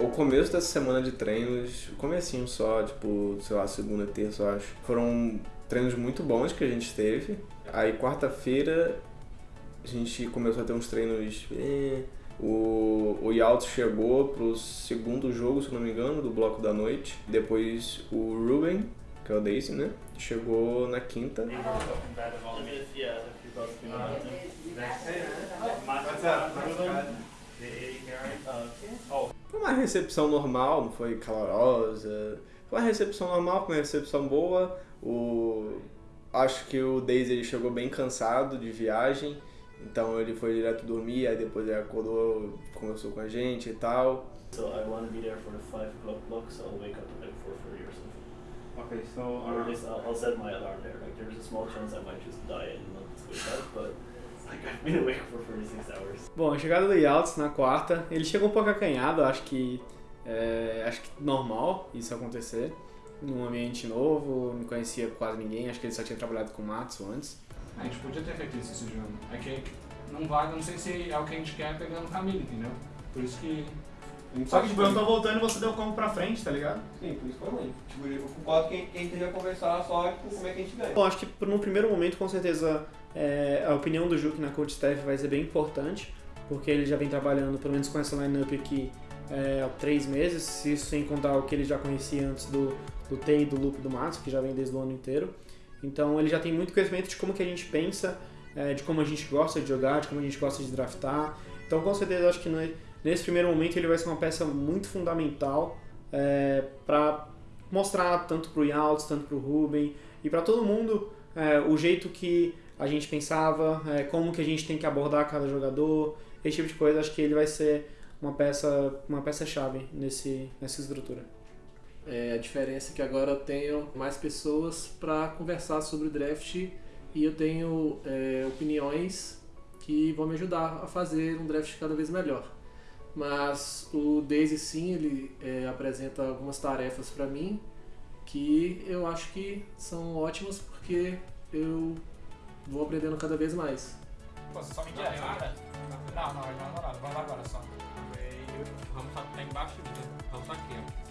o começo dessa semana de treinos, comecinho só, tipo, sei lá, segunda, terça, eu acho. Foram treinos muito bons que a gente teve. Aí quarta-feira a gente começou a ter uns treinos. eh, O, o Yaltz chegou pro segundo jogo, se eu não me engano, do bloco da noite. Depois o Ruben, que é o Daisy, né? Chegou na quinta. Foi uma recepção normal, não foi calorosa. Foi uma recepção normal, foi uma recepção boa. O... Acho que o Daisy ele chegou bem cansado de viagem, então ele foi direto dormir, aí depois ele acordou, conversou com a gente e tal. So I want to be there for the 5 o'clock block, so I'll wake up at like 4.30 or something. Okay, so Or at uh, least I'll, I'll set my alarm there. Like there's a small chance I might just die and not wake up, but like I've been awake for 46 hours. Bom, a chegada do Yaltz na quarta, ele chegou um pouco acanhado, acho que é, acho que normal isso acontecer. Num ambiente novo, não conhecia quase ninguém, acho que ele só tinha trabalhado com o Matsu antes. a gente podia ter feito isso esse jogo. É que não vai, não sei se é o que a gente quer pegando família, entendeu? Por isso que. Só que tipo, eu tô voltando e você deu como pra frente, tá ligado? Sim, por isso foi ruim. Tipo, eu concordo que a gente devia conversar só tipo, como é que a gente ganha. Bom, acho que no primeiro momento, com certeza, é, a opinião do Juki na coach staff vai ser bem importante, porque ele já vem trabalhando, pelo menos com essa lineup aqui, é, há três meses, se isso sem contar o que ele já conhecia antes do, do Tei, do Loop e do Matsu, que já vem desde o ano inteiro. Então ele já tem muito conhecimento de como que a gente pensa, é, de como a gente gosta de jogar, de como a gente gosta de draftar. Então com certeza acho que ne- nesse primeiro momento ele vai ser uma peça muito fundamental é, para mostrar tanto pro Yaltz, tanto pro Ruben e para todo mundo é, o jeito que a gente pensava, é, como que a gente tem que abordar cada jogador, esse tipo de coisa. Acho que ele vai ser uma peça, uma peça chave nesse nessa estrutura. É, a diferença é que agora eu tenho mais pessoas para conversar sobre o draft e eu tenho é, opiniões que vão me ajudar a fazer um draft cada vez melhor. Mas o Daisy sim, ele é, apresenta algumas tarefas para mim que eu acho que são ótimas porque eu vou aprendendo cada vez mais. Pô, você só me direto, cara? Não, não, não vai agora, vai lá agora só. Vamos tá, tá embaixo de Vamos aqui, ó.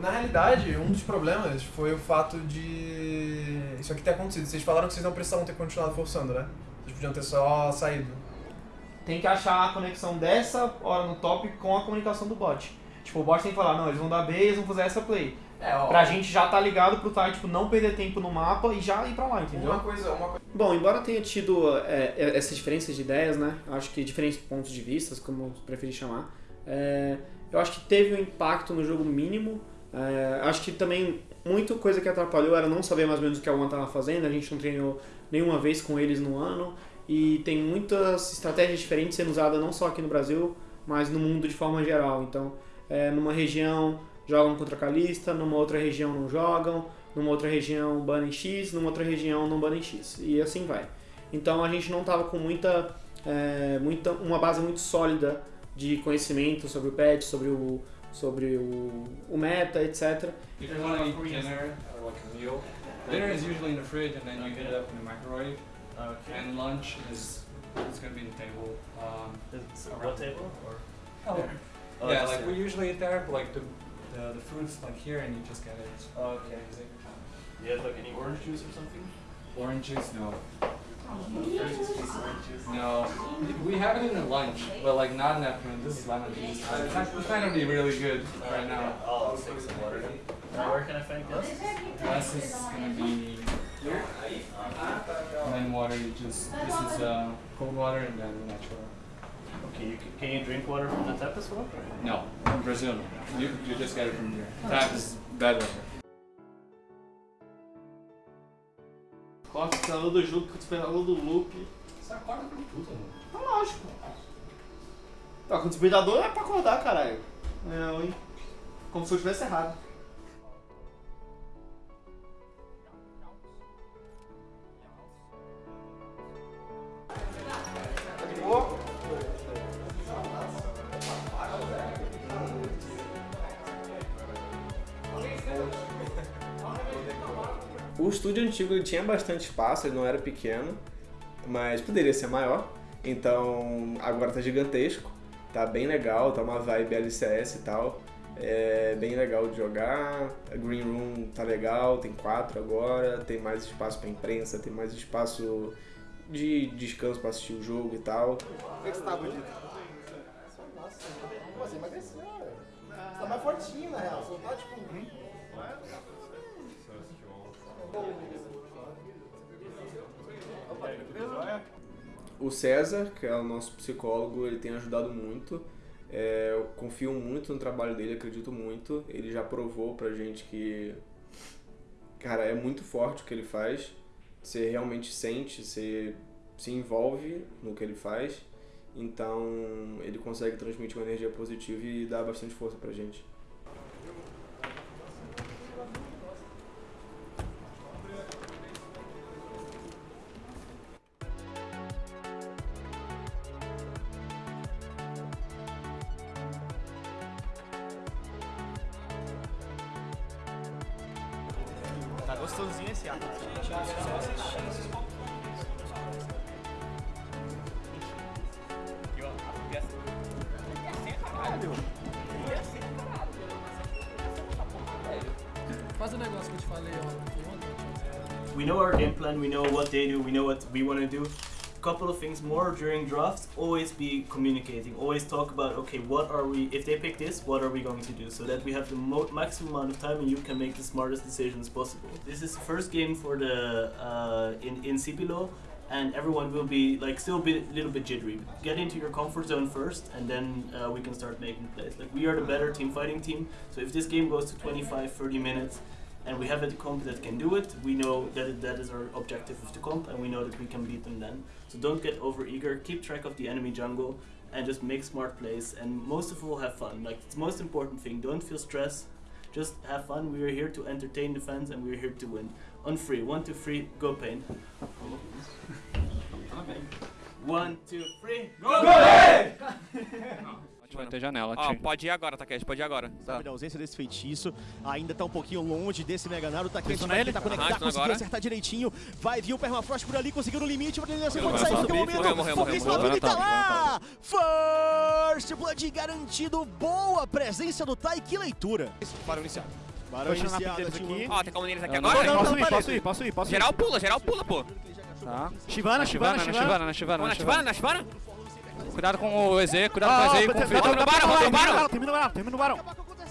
Na realidade, um dos problemas foi o fato de isso aqui ter acontecido. Vocês falaram que vocês não precisavam ter continuado forçando, né? Vocês podiam ter só saído. Tem que achar a conexão dessa hora no top com a comunicação do bot. Tipo, o bot tem que falar, não, eles vão dar B, eles vão fazer essa play. É, ó. Pra gente já tá ligado pro tá, tipo, não perder tempo no mapa e já ir pra lá, entendeu? Uma coisa, uma coisa. Bom, embora tenha tido é, é, essas diferenças de ideias, né? Acho que diferentes pontos de vista, como eu preferi chamar. É, eu acho que teve um impacto no jogo mínimo. é, acho que também muita coisa que atrapalhou era não saber mais ou menos o que a One estava fazendo. A gente não treinou nenhuma vez com eles no ano. E tem muitas estratégias diferentes sendo usadas não só aqui no Brasil, mas no mundo de forma geral. Então, é, numa região jogam contra Calista, numa outra região não jogam, numa outra região banem X, numa outra região não banem X. E assim vai. Então a gente não estava com muita, é, muita, uma base muito sólida de conhecimento sobre o patch, sobre o, sobre o, o meta, etc. If you want to eat dinner or like a meal, dinner is usually in the fridge and then you heat it up in the microwave. Okay. And lunch is it's gonna be in the table. Um, Is, so what table? Or oh, Oh, yeah, just like we usually eat there, but like the the, the food's like here and you just get it. Okay. You have like any orange juice or something? Orange juice, no. No, we have it in the lunch, but like not in afternoon. This is lemon juice. It's not gonna be really good right now. I'll take some water. Where can I find this? Glass is gonna be here, and then water. You just this is uh, cold water and then natural. Okay, you can, can you drink water from the tap as well? No, from Brazil, you you just get it from here. Tap is better. Corta o despertador do Juke, o despertador do Loop. Você acorda com tudo, mano. Tá lógico. Tá, com o despertador é pra acordar, caralho. Não, hein? Como se eu tivesse errado. Antigo ele tinha bastante espaço, ele não era pequeno, mas poderia ser maior. Então agora tá gigantesco, tá bem legal, tá uma vibe LCS e tal. É bem legal de jogar. A Green Room tá legal, tem quatro agora, tem mais espaço pra imprensa, tem mais espaço de descanso pra assistir o jogo e tal. Que você tá? O César, que é o nosso psicólogo, ele tem ajudado muito. É, eu confio muito no trabalho dele, acredito muito. Ele já provou pra gente que, cara, é muito forte o que ele faz. Você realmente sente, você se envolve no que ele faz. Então, ele consegue transmitir uma energia positiva e dar bastante força pra gente. Tá gostosinho esse ar. Faz o negócio que eu te falei ontem. we know our game plan, we know what they do, we know what we want to do. Couple of things more during drafts. Always be communicating. Always talk about okay, what are we? If they pick this, what are we going to do? So that we have the maximum amount of time and you can make the smartest decisions possible. This is the first game for the uh, in in Cipilo, and everyone will be like still a little bit jittery. Get into your comfort zone first, and then uh, we can start making plays. Like we are the better team fighting team. So if this game goes to 25, 30 minutes, and we have a comp that can do it. We know that that is our objective of the comp, and we know that we can beat them then. So don't get over eager. Keep track of the enemy jungle, and just make smart plays. And most of all, have fun. Like it's the most important thing. Don't feel stress. Just have fun. We are here to entertain the fans, and we are here to win. On free, one, two, three, go pain. One, two, three, go! Vai ter janela, Ó, pode ir agora, Takeshi, pode ir agora. Sabe da ausência desse feitiço, ainda tá um pouquinho longe desse Mega Naruto. Tá Pressionou vai ele? tentar conectar, conseguiu agora. acertar direitinho. Vai vir o Permafrost por ali, conseguiu no limite. Morreu, pode sair morreu, momento. morreu, morreu, Foguinho morreu, Slapini tá morreu. lá! First Blood garantido. Boa presença do Tai. Que leitura. Bora iniciar. Barão a iniciado, aqui. Ó, tem como neles aqui não agora? Posso ir, posso ir, posso ir, posso ir. Geral pula, geral pula, pô. Tá. Shivana, Na Shivana, Shivana, na Shivana, na Shivana, Shivana. Shivana, na Shivana? Cuidado com o EZ, cuidado Ah, com o EZ e ó, com o no tá- barão, barão. o barão, Termina o barão, termina o barão.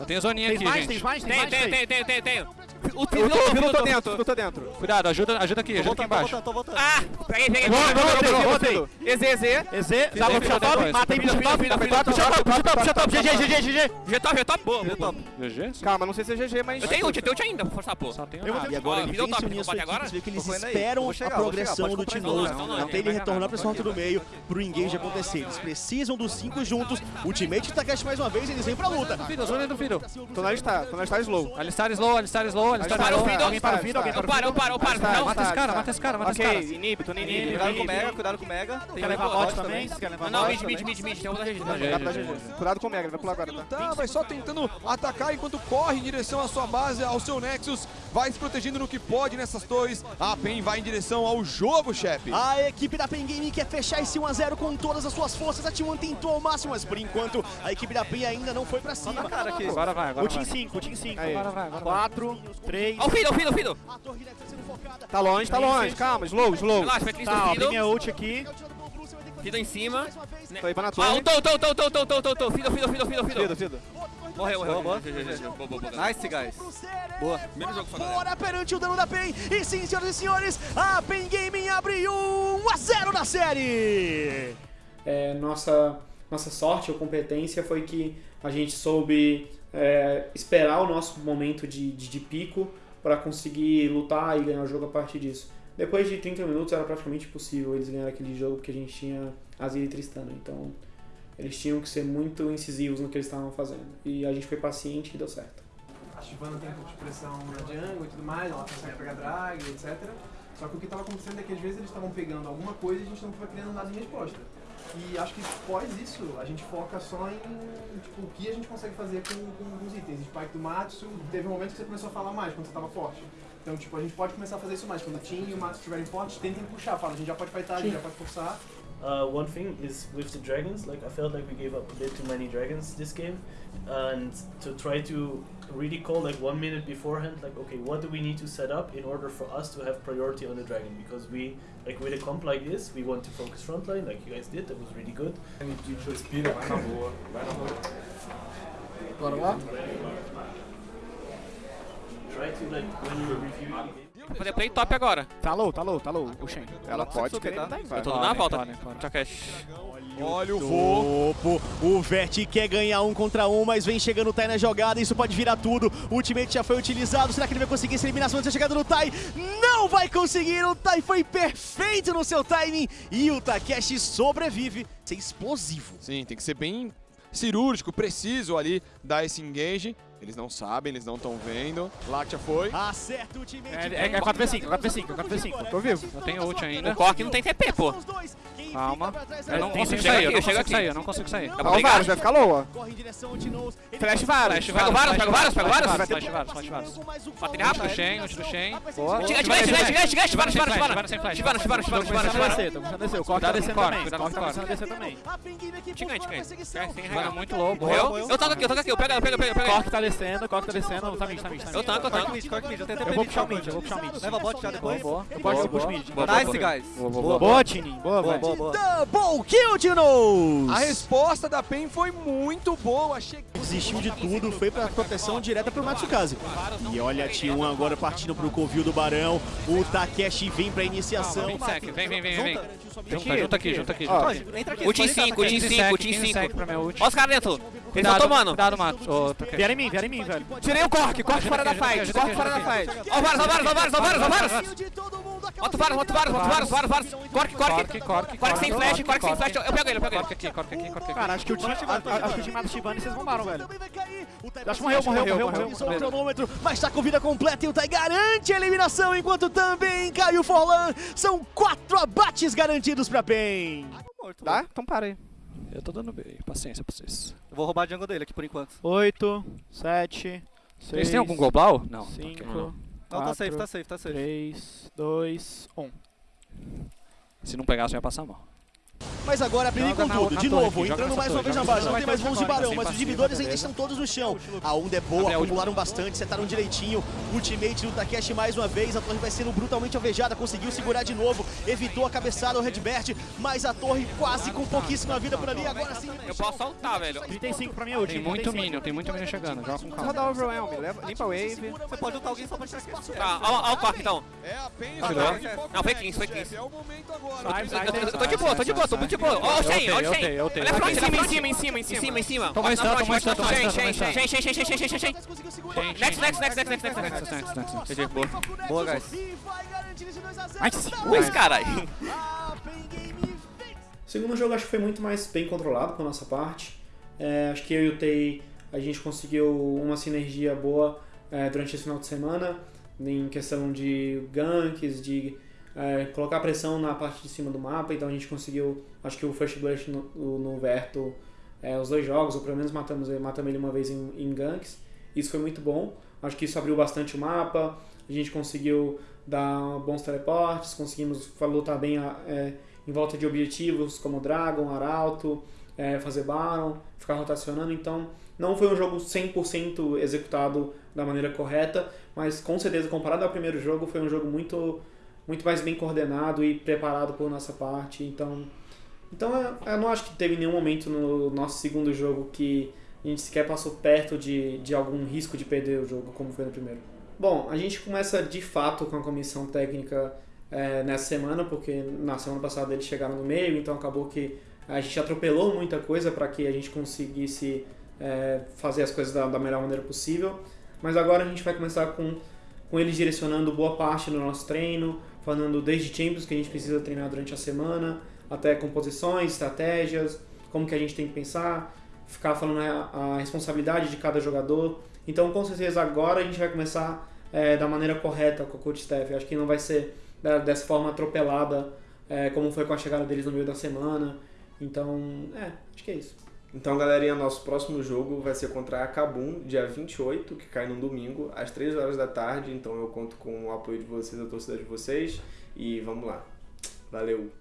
Eu tenho zoninha aqui, gente. tem Tem, tem, tem. tem, O Eu Filo tô, eu tô tô dentro, eu tô dentro. Cuidado, ajuda, ajuda aqui, ajuda aqui embaixo. tô voltando. Ah, peguei, peguei. Peguei. volta. EZ, EZ. EZ, dá pra puxar top, matei Filho, top, puxa top, puxa top, puxa top, GG, GG, GG. G-top, G-top, boa, boa, boa. GG? Calma, não sei se é GG, mas... Eu tenho ult, eu tenho ult ainda, vou forçar, pô. Só tenho Eu vou nada. E agora ele me deu vem se top, unir a sua equipe, agora? você vê que eles esperam a progressão do Tinoz. então tem ele retornar pra esse do meio pro engage acontecer. Eles precisam dos cinco juntos. Ultimate Takeshi mais uma vez, eles vêm pra luta. Fiddle, zona do Fiddle. Tô na lista, tô na lista slow. Alistar slow, alistar slow, alistar Para o slow. Fiddle. Alguém para o Fiddle, alguém Eu para o paro, eu paro, eu paro. Tá, Mata esse cara, mata esse cara, mata esse cara. Ok, inibe, tô inibe. Cuidado com o Mega, cuidado com o Mega. Tem Quer levar bot também, se quer levar Não, mid, mid, mid, mid, tem outra gente. GG. Cuidado com o Mega, ele vai pular agora, tá? Tá, vai só tentando atacar enquanto corre em direção à sua base, ao seu Nexus. Vai se protegendo no que pode nessas torres. A PEN vai em direção ao jogo, chefe. A equipe da Pen Gaming quer fechar esse 1x0 com todas as suas forças. A T1 tentou ao máximo, mas por enquanto a equipe da Pen ainda não foi pra cima. Cara, aqui. Agora vai, agora O Team vai. 5, o Team 5. Agora vai, agora vai. 4, 3. Ó o. A torre deve sendo focada. Tá longe, tá longe. Calma, slow, slow. Relaxa, vai ter Tá, abri Fiddle. minha ult aqui. Fiddle em cima. Tô aí pra na Ah, torre. o Tô, Tô, Tô, Tô, Tô, Tô, Tô, Tô. Fiddle, Fiddle, Fiddle, Fiddle, Fido, Fiddle. Fido. Morreu, morreu. Boa, boa. Nice, guys. Boa. Menos jogo pra Fora perante o dano da PEN. E sim, senhoras e senhores, a PEN Gaming abre 1 a 0 na série. É, nossa, nossa sorte ou competência foi que a gente soube é, esperar o nosso momento de, de, de pico para conseguir lutar e ganhar o jogo a partir disso. Depois de 30 minutos era praticamente impossível eles ganharem aquele jogo porque a gente tinha Azir e Tristana. Então eles tinham que ser muito incisivos no que eles estavam fazendo. E a gente foi paciente e deu certo. A Shivana tem um pouco de pressão na jungle e tudo mais, ela consegue pegar drag, etc. Só que o que estava acontecendo é que às vezes eles estavam pegando alguma coisa e a gente não estava criando nada em resposta. E acho que após isso, a gente foca só em tipo, o que a gente consegue fazer com, com os itens. Tipo, Spike do Matsu, teve um momento que você começou a falar mais quando você tava forte. Então, tipo, a gente pode começar a fazer isso mais. Quando o Tim e o Matsu estiverem fortes, tentem puxar. Fala, a gente já pode fightar, a gente já pode forçar. Uh, one thing is with the dragons, like I felt like we gave up a bit too many dragons this game, and to try to really call like one minute beforehand, like okay, what do we need to set up in order for us to have priority on the dragon? Because we like with a comp like this, we want to focus frontline, like you guys did, that was really good. Respira, vai na boa, vai. Bora lá? Try to like when you review Vou fazer play top agora. Tá low, tá low, tá low. O Shen. Ela pode querer tá? dar Eu tô dando uma volta. Takeshi. Olha o voo. Topo. O Vert quer ganhar um contra um, mas vem chegando o Tai na jogada. Isso pode virar tudo. O ultimate já foi utilizado. Será que ele vai conseguir essa eliminação antes da chegada do Tai? Não vai conseguir. O Tai foi perfeito no seu timing. E o Takeshi sobrevive. Ser explosivo. Sim, tem que ser bem cirúrgico, preciso ali, dar esse engage. Eles não sabem, eles não estão vendo. Láctea foi. Acerta o ultimate. É, é 4v5, 4v5, 4v5. Tô vivo. Eu tenho ult ainda. O Cork não tem TP, pô. Calma. Eu não consigo sair, eu não chego consigo aqui. sair, eu não consigo sair. Pra o? Varus vai ficar low, Flash Varus. Pega o Varus, pega o Varus, pega o Varus. Flash Varus, flash Varus, flash Varus. Bate ele Ult rápido. do Shen, ult do Shen. Gigante, gigante, gigante, gigante. Varus, Varus, Varus Varus. Chivano, Chivano, Tô começando a descer, tô começando a descer. O Cork tá descendo também. O cuidado, Cork tá Cork. começando a descer também. Perseguição. Tem Mano, muito low. Morreu? Eu toco aqui, eu toco aqui. Eu pego, eu pego, eu pego, eu pego. Cork tá descendo, Cork tá descendo. Tá mid, tá mid, tá mid. Eu tanco, eu tanco. Eu vou puxar o mid, eu vou puxar o mid. Leva bot já depois. Boa, eu posso eu puxo mid. Boa, boa, Nice, boa. guys. Boa, boa, boa. Tininho. Boa, velho. Double kill, Tinoz! A resposta da PEN foi muito boa. Desistiu de tudo, foi pra proteção direta pro Matsukaze. E olha a T1 agora partindo pro covil do Barão. O Takeshi vem pra iniciação. Vem, vem, vem, vem, vem. Junta, aqui, junta aqui. Junta aqui. O Team 5, o Team 5, o Team 15 sec 5. pra minha ult. Olha os caras dentro. Estão Cuidado, tomando. Cuidado, Mato. Ô, Takeshi. Vieram em mim, vieram em mim, velho. Tirei o Cork, Cork fora da fight, Cork fora da fight. Ó o Varus, ó o Varus, ó o Varus, ó o Varus, ó o Varus. Bota o Varus, bota o Varus, bota o Varus, Varus, Varus. Cork, Cork. Cork, Cork sem flash, Cork sem flash. Eu pego ele, eu pego Cork ele. aqui, Cork aqui, Cork aqui. Cara, acho que o time, acho que o time mata o Shivani e vocês bombaram, velho. Acho que morreu, morreu, morreu, morreu. O cronômetro, mas tá com vida completa e o Tai garante a eliminação, enquanto também cai o Forlan. São quatro abates garantidos pra PEN. Tá? Então para aí. Eu tô dando bem. Paciência pra vocês. Eu vou roubar a jungle dele aqui por enquanto. 8, 7, 6. Vocês têm algum global? Não. 5, Não, tá safe, tá safe, tá safe. 3, 2, 1. Se não pegasse, eu ia passar mal. Mas agora Joga com tudo, de novo, aqui, entrando mais uma vez na base. Não tem mais mãos de barão, mas os inibidores ainda estão todos no chão. A Onda é boa, acumularam bastante, setaram direitinho. Ultimate do Takeshi mais uma vez, a torre vai sendo brutalmente alvejada, conseguiu segurar de novo, evitou a cabeçada ao Redbert, mas a torre quase com pouquíssima vida por ali, agora sim. Eu posso saltar, velho. 35 pra minha ult. Tem muito minion, tem muito minion chegando. Joga com calma. Rodar Overwhelm, leva, limpa a wave. Você pode lutar alguém só pra tirar aqui. Tá, ó, ó o Cork então. É a PEN. Ah, joga tá. de foco Não, foi no 15, foi chefe. 15. É o momento agora. Sai, sai, Eu tô- eu tô sai, de boa, tô de boa, tô muito de boa. Ó o Shen, ó o Shen. Olha pra tenho. em cima, em cima, em cima, em cima, em cima. Toma stun, toma stun, toma stun, Shen, Shen, Shen, Shen, Shen, Shen, Shen, Shen. Shen, Next, next, next, next, next, next, next. Next, next, next, next. GG, boa. Guys. Nice. Ui, caralho. O segundo jogo acho que foi muito mais bem controlado por nossa parte. É, acho que eu e o Tei, a gente conseguiu uma sinergia boa é, durante esse final de semana, em questão de ganks, de é, colocar pressão na parte de cima do mapa, então a gente conseguiu, acho que o First Blood no, no Verto, é, os dois jogos, ou pelo menos matamos, matamos ele uma vez em, em ganks, isso foi muito bom, acho que isso abriu bastante o mapa, a gente conseguiu dar bons teleportes, conseguimos lutar bem é, em volta de objetivos como Dragon, Arauto, é, fazer Baron, ficar rotacionando. Então, não foi um jogo 100% executado da maneira correta, mas com certeza, comparado ao primeiro jogo, foi um jogo muito, muito mais bem coordenado e preparado por nossa parte. Então, então eu, eu não acho que teve nenhum momento no nosso segundo jogo que a gente sequer passou perto de, de algum risco de perder o jogo, como foi no primeiro. Bom, a gente começa de fato com a comissão técnica é, nessa semana, porque na semana passada eles chegaram no meio, então acabou que a gente atropelou muita coisa para que a gente conseguisse é, fazer as coisas da, da melhor maneira possível. Mas agora a gente vai começar com, com eles direcionando boa parte do nosso treino, falando desde Champions que a gente precisa treinar durante a semana, até composições, estratégias, como que a gente tem que pensar, ficar falando né, a, responsabilidade de cada jogador. Então, com certeza, agora a gente vai começar é, da maneira correta com o coach staff. Acho que não vai ser da, dessa forma atropelada é, como foi com a chegada deles no meio da semana. Então, é, acho que é isso. Então, galerinha, nosso próximo jogo vai ser contra a Cabum, dia 28, que cai no domingo, às 3 horas da tarde. Então, eu conto com o apoio de vocês, a torcida de vocês. E vamos lá. Valeu!